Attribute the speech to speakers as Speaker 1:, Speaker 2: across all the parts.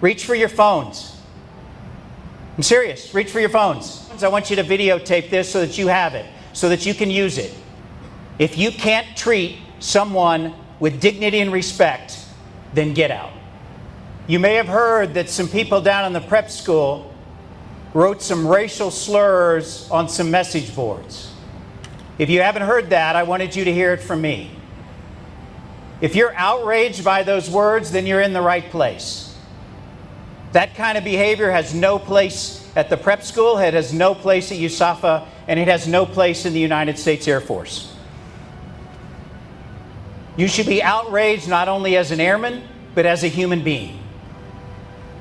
Speaker 1: Reach for your phones. I'm serious. Reach for your phones. I want you to videotape this so that you have it, so that you can use it. If you can't treat someone with dignity and respect, then get out. You may have heard that some people down in the prep school wrote some racial slurs on some message boards. If you haven't heard that, I wanted you to hear it from me. If you're outraged by those words, then you're in the right place. That kind of behavior has no place at the prep school, it has no place at USAFA, and it has no place in the United States Air Force. You should be outraged not only as an airman, but as a human being.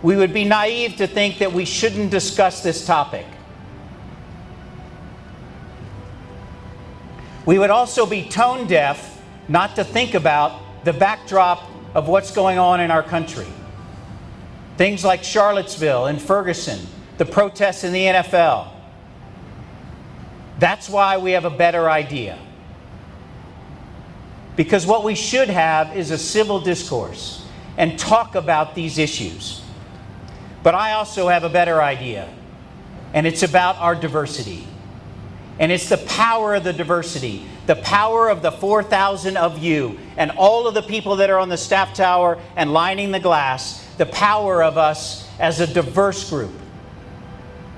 Speaker 1: We would be naive to think that we shouldn't discuss this topic. We would also be tone deaf not to think about the backdrop of what's going on in our country. Things like Charlottesville and Ferguson, the protests in the NFL. That's why we have a better idea. Because what we should have is a civil discourse and talk about these issues. But I also have a better idea, and it's about our diversity. And it's the power of the diversity, the power of the 4,000 of you, and all of the people that are on the staff tower and lining the glass, the power of us as a diverse group.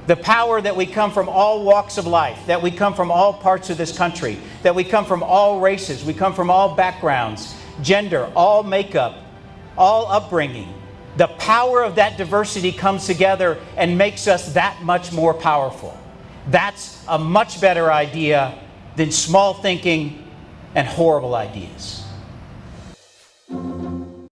Speaker 1: The power that we come from all walks of life, that we come from all parts of this country, that we come from all races, we come from all backgrounds, gender, all makeup, all upbringing. The power of that diversity comes together and makes us that much more powerful. That's a much better idea than small thinking and horrible ideas.